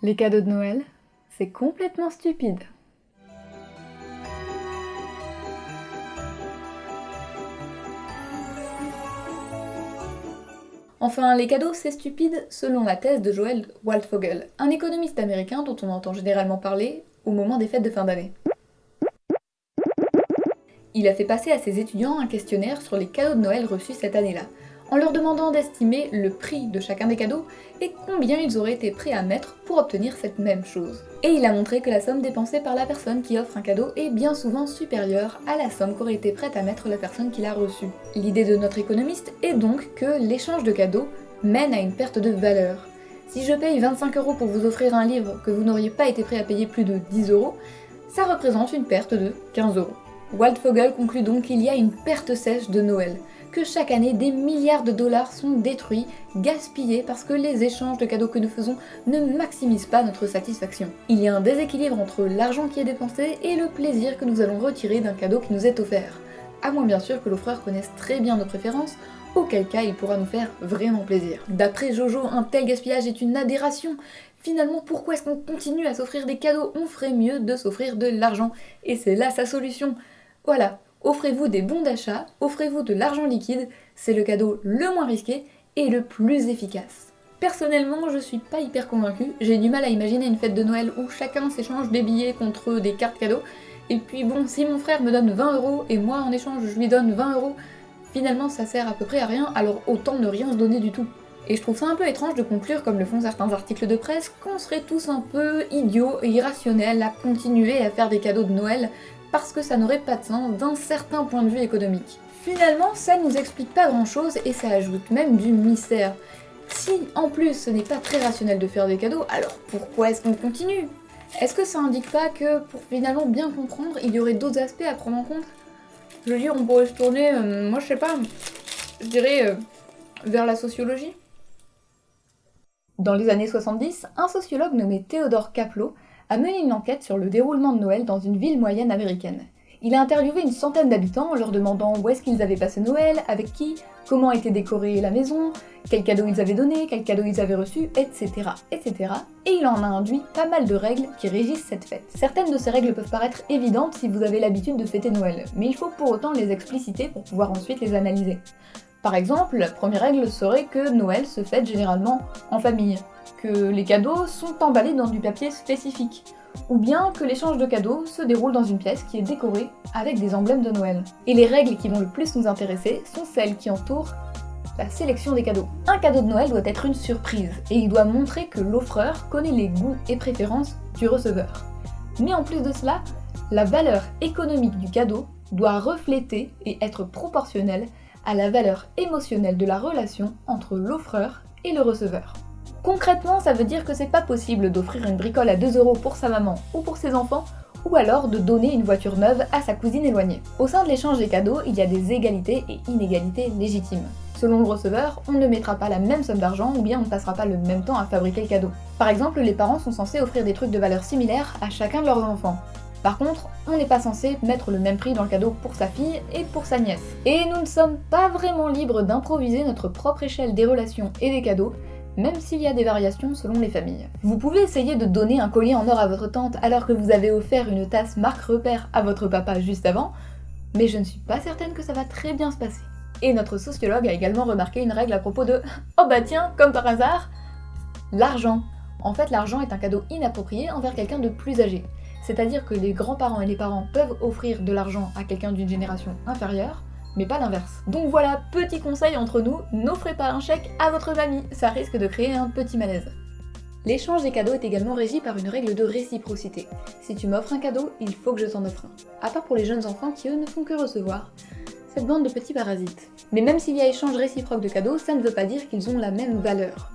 Les cadeaux de Noël, c'est complètement stupide. Enfin, les cadeaux, c'est stupide selon la thèse de Joel Waldfogel, un économiste américain dont on entend généralement parler au moment des fêtes de fin d'année. Il a fait passer à ses étudiants un questionnaire sur les cadeaux de Noël reçus cette année-là, en leur demandant d'estimer le prix de chacun des cadeaux et combien ils auraient été prêts à mettre pour obtenir cette même chose. Et il a montré que la somme dépensée par la personne qui offre un cadeau est bien souvent supérieure à la somme qu'aurait été prête à mettre la personne qui l'a reçu. L'idée de notre économiste est donc que l'échange de cadeaux mène à une perte de valeur. Si je paye 25 euros pour vous offrir un livre que vous n'auriez pas été prêt à payer plus de 10 euros, ça représente une perte de 15 euros. Waldfogel conclut donc qu'il y a une perte sèche de Noël, que chaque année des milliards de dollars sont détruits, gaspillés parce que les échanges de cadeaux que nous faisons ne maximisent pas notre satisfaction. Il y a un déséquilibre entre l'argent qui est dépensé et le plaisir que nous allons retirer d'un cadeau qui nous est offert. À moins bien sûr que l'offreur connaisse très bien nos préférences, auquel cas il pourra nous faire vraiment plaisir. D'après Jojo, un tel gaspillage est une aberration. Finalement, pourquoi est-ce qu'on continue à s'offrir des cadeaux? On ferait mieux de s'offrir de l'argent. Et c'est là sa solution. Voilà, Offrez-vous des bons d'achat, offrez-vous de l'argent liquide, c'est le cadeau le moins risqué et le plus efficace. Personnellement, je suis pas hyper convaincue, j'ai du mal à imaginer une fête de Noël où chacun s'échange des billets contre des cartes cadeaux, et puis bon, si mon frère me donne 20 euros et moi en échange je lui donne 20 euros, finalement ça sert à peu près à rien, alors autant ne rien se donner du tout. Et je trouve ça un peu étrange de conclure, comme le font certains articles de presse, qu'on serait tous un peu idiots et irrationnels à continuer à faire des cadeaux de Noël parce que ça n'aurait pas de sens d'un certain point de vue économique. Finalement, ça nous explique pas grand chose et ça ajoute même du mystère. Si en plus ce n'est pas très rationnel de faire des cadeaux, alors pourquoi est-ce qu'on continue? Est-ce que ça indique pas que pour finalement bien comprendre, il y aurait d'autres aspects à prendre en compte? Je veux dire, on pourrait se tourner, euh, moi je sais pas, je dirais euh, vers la sociologie Dans les années 70, un sociologue nommé Theodore Kaplo a mené une enquête sur le déroulement de Noël dans une ville moyenne américaine. Il a interviewé une centaine d'habitants en leur demandant où est-ce qu'ils avaient passé Noël, avec qui, comment était décorée la maison, quels cadeaux ils avaient donné, quels cadeaux ils avaient reçus, etc., etc. Et il en a induit pas mal de règles qui régissent cette fête. Certaines de ces règles peuvent paraître évidentes si vous avez l'habitude de fêter Noël, mais il faut pour autant les expliciter pour pouvoir ensuite les analyser. Par exemple, la première règle serait que Noël se fête généralement en famille, que les cadeaux sont emballés dans du papier spécifique, ou bien que l'échange de cadeaux se déroule dans une pièce qui est décorée avec des emblèmes de Noël. Et les règles qui vont le plus nous intéresser sont celles qui entourent la sélection des cadeaux. Un cadeau de Noël doit être une surprise, et il doit montrer que l'offreur connaît les goûts et préférences du receveur. Mais en plus de cela, la valeur économique du cadeau doit refléter et être proportionnelle à la valeur émotionnelle de la relation entre l'offreur et le receveur. Concrètement, ça veut dire que c'est pas possible d'offrir une bricole à 2 euros pour sa maman ou pour ses enfants, ou alors de donner une voiture neuve à sa cousine éloignée. Au sein de l'échange des cadeaux, il y a des égalités et inégalités légitimes. Selon le receveur, on ne mettra pas la même somme d'argent ou bien on ne passera pas le même temps à fabriquer le cadeau. Par exemple, les parents sont censés offrir des trucs de valeur similaire à chacun de leurs enfants. Par contre, on n'est pas censé mettre le même prix dans le cadeau pour sa fille et pour sa nièce. Et nous ne sommes pas vraiment libres d'improviser notre propre échelle des relations et des cadeaux, même s'il y a des variations selon les familles. Vous pouvez essayer de donner un collier en or à votre tante alors que vous avez offert une tasse marque repère à votre papa juste avant, mais je ne suis pas certaine que ça va très bien se passer. Et notre sociologue a également remarqué une règle à propos de « Oh bah tiens, comme par hasard !» L'argent. En fait, l'argent est un cadeau inapproprié envers quelqu'un de plus âgé. C'est-à-dire que les grands-parents et les parents peuvent offrir de l'argent à quelqu'un d'une génération inférieure, mais pas l'inverse. Donc voilà, petit conseil entre nous, n'offrez pas un chèque à votre famille, ça risque de créer un petit malaise. L'échange des cadeaux est également régi par une règle de réciprocité. Si tu m'offres un cadeau, il faut que je t'en offre un. À part pour les jeunes enfants qui eux ne font que recevoir. Cette bande de petits parasites. Mais même s'il y a échange réciproque de cadeaux, ça ne veut pas dire qu'ils ont la même valeur.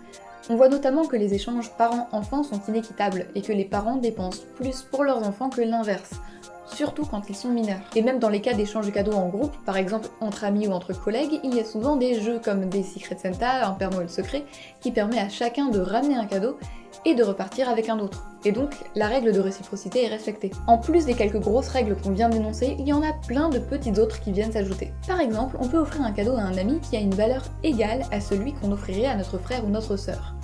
On voit notamment que les échanges parents-enfants sont inéquitables et que les parents dépensent plus pour leurs enfants que l'inverse, surtout quand ils sont mineurs. Et même dans les cas d'échange de cadeaux en groupe, par exemple entre amis ou entre collègues, il y a souvent des jeux comme des Secret Santa, un Père Noël secret, qui permet à chacun de ramener un cadeau et de repartir avec un autre. Et donc, la règle de réciprocité est respectée. En plus des quelques grosses règles qu'on vient d'énoncer, il y en a plein de petites autres qui viennent s'ajouter. Par exemple, on peut offrir un cadeau à un ami qui a une valeur égale à celui qu'on offrirait à notre frère ou notre sœur.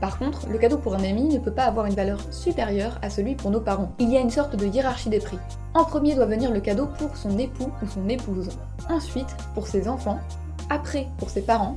Par contre, le cadeau pour un ami ne peut pas avoir une valeur supérieure à celui pour nos parents. Il y a une sorte de hiérarchie des prix. En premier doit venir le cadeau pour son époux ou son épouse, ensuite pour ses enfants, après pour ses parents,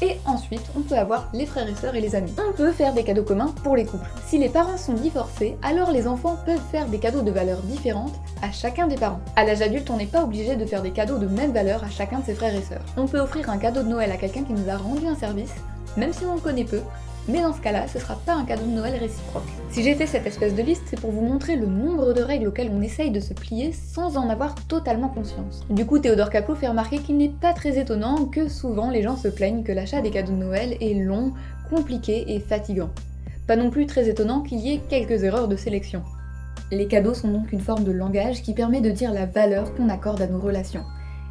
et ensuite, on peut avoir les frères et sœurs et les amis. On peut faire des cadeaux communs pour les couples. Si les parents sont divorcés, alors les enfants peuvent faire des cadeaux de valeur différentes à chacun des parents. À l'âge adulte, on n'est pas obligé de faire des cadeaux de même valeur à chacun de ses frères et sœurs. On peut offrir un cadeau de Noël à quelqu'un qui nous a rendu un service, même si on le connaît peu, mais dans ce cas-là, ce sera pas un cadeau de Noël réciproque. Si j'ai fait cette espèce de liste, c'est pour vous montrer le nombre de règles auxquelles on essaye de se plier sans en avoir totalement conscience. Du coup, Théodore Capot fait remarquer qu'il n'est pas très étonnant que souvent les gens se plaignent que l'achat des cadeaux de Noël est long, compliqué et fatigant. Pas non plus très étonnant qu'il y ait quelques erreurs de sélection. Les cadeaux sont donc une forme de langage qui permet de dire la valeur qu'on accorde à nos relations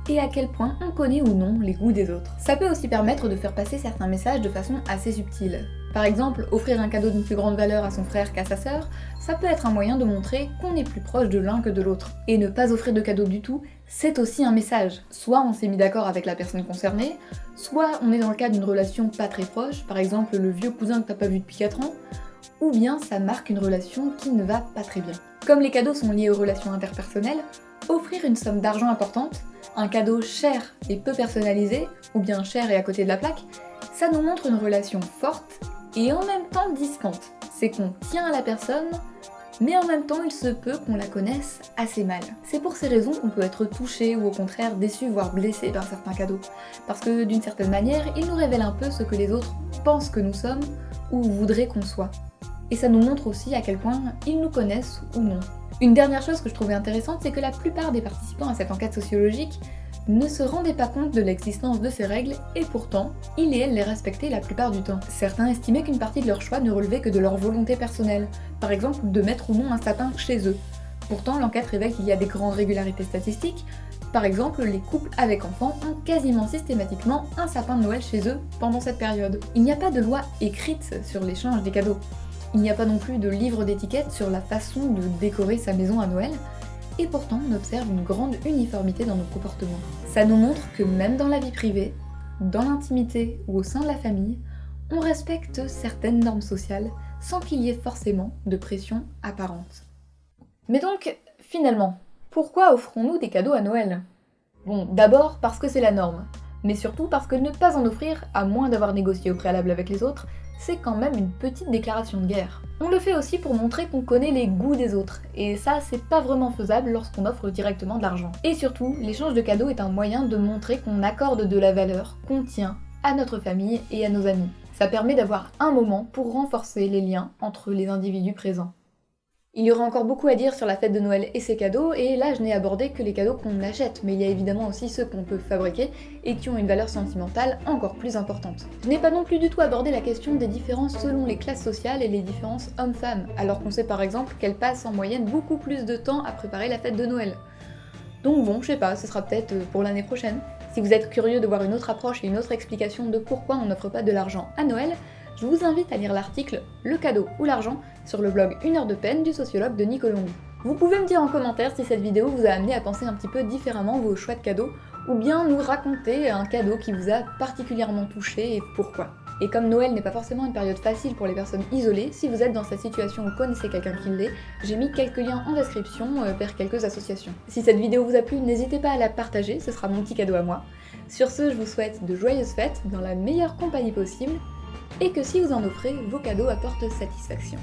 et à quel point on connaît ou non les goûts des autres. Ça peut aussi permettre de faire passer certains messages de façon assez subtile. Par exemple, offrir un cadeau d'une plus grande valeur à son frère qu'à sa sœur, ça peut être un moyen de montrer qu'on est plus proche de l'un que de l'autre. Et ne pas offrir de cadeau du tout, c'est aussi un message. Soit on s'est mis d'accord avec la personne concernée, soit on est dans le cas d'une relation pas très proche, par exemple le vieux cousin que t'as pas vu depuis 4 ans, ou bien ça marque une relation qui ne va pas très bien. Comme les cadeaux sont liés aux relations interpersonnelles, offrir une somme d'argent importante, un cadeau cher et peu personnalisé, ou bien cher et à côté de la plaque, ça nous montre une relation forte et en même temps distante. C'est qu'on tient à la personne, mais en même temps il se peut qu'on la connaisse assez mal. C'est pour ces raisons qu'on peut être touché ou au contraire déçu voire blessé par certains cadeaux, parce que d'une certaine manière, ils nous révèlent un peu ce que les autres pensent que nous sommes ou voudraient qu'on soit. Et ça nous montre aussi à quel point ils nous connaissent ou non. Une dernière chose que je trouvais intéressante, c'est que la plupart des participants à cette enquête sociologique ne se rendaient pas compte de l'existence de ces règles et pourtant, ils et elles les respectaient la plupart du temps. Certains estimaient qu'une partie de leur choix ne relevait que de leur volonté personnelle, par exemple de mettre ou non un sapin chez eux. Pourtant, l'enquête révèle qu'il y a des grandes régularités statistiques, par exemple, les couples avec enfants ont quasiment systématiquement un sapin de Noël chez eux pendant cette période. Il n'y a pas de loi écrite sur l'échange des cadeaux. Il n'y a pas non plus de livre d'étiquette sur la façon de décorer sa maison à Noël, et pourtant on observe une grande uniformité dans nos comportements. Ça nous montre que même dans la vie privée, dans l'intimité ou au sein de la famille, on respecte certaines normes sociales sans qu'il y ait forcément de pression apparente. Mais donc, finalement, pourquoi offrons-nous des cadeaux à Noël? Bon, d'abord parce que c'est la norme, mais surtout parce que ne pas en offrir, à moins d'avoir négocié au préalable avec les autres, c'est quand même une petite déclaration de guerre. On le fait aussi pour montrer qu'on connaît les goûts des autres, et ça c'est pas vraiment faisable lorsqu'on offre directement de l'argent. Et surtout, l'échange de cadeaux est un moyen de montrer qu'on accorde de la valeur, qu'on tient à notre famille et à nos amis. Ça permet d'avoir un moment pour renforcer les liens entre les individus présents. Il y aura encore beaucoup à dire sur la fête de Noël et ses cadeaux, et là je n'ai abordé que les cadeaux qu'on achète, mais il y a évidemment aussi ceux qu'on peut fabriquer et qui ont une valeur sentimentale encore plus importante. Je n'ai pas non plus du tout abordé la question des différences selon les classes sociales et les différences hommes-femmes, alors qu'on sait par exemple qu'elles passent en moyenne beaucoup plus de temps à préparer la fête de Noël. Donc bon, je sais pas, ce sera peut-être euh, pour l'année prochaine. Si vous êtes curieux de voir une autre approche et une autre explication de pourquoi on n'offre pas de l'argent à Noël, je vous invite à lire l'article Le cadeau ou l'argent sur le blog Une heure de peine du sociologue Denis Colombi. Vous pouvez me dire en commentaire si cette vidéo vous a amené à penser un petit peu différemment vos choix de cadeaux, ou bien nous raconter un cadeau qui vous a particulièrement touché et pourquoi. Et comme Noël n'est pas forcément une période facile pour les personnes isolées, si vous êtes dans cette situation ou connaissez quelqu'un qui l'est, j'ai mis quelques liens en description euh, vers quelques associations. Si cette vidéo vous a plu, n'hésitez pas à la partager, ce sera mon petit cadeau à moi. Sur ce, je vous souhaite de joyeuses fêtes dans la meilleure compagnie possible, et que si vous en offrez, vos cadeaux apportent satisfaction.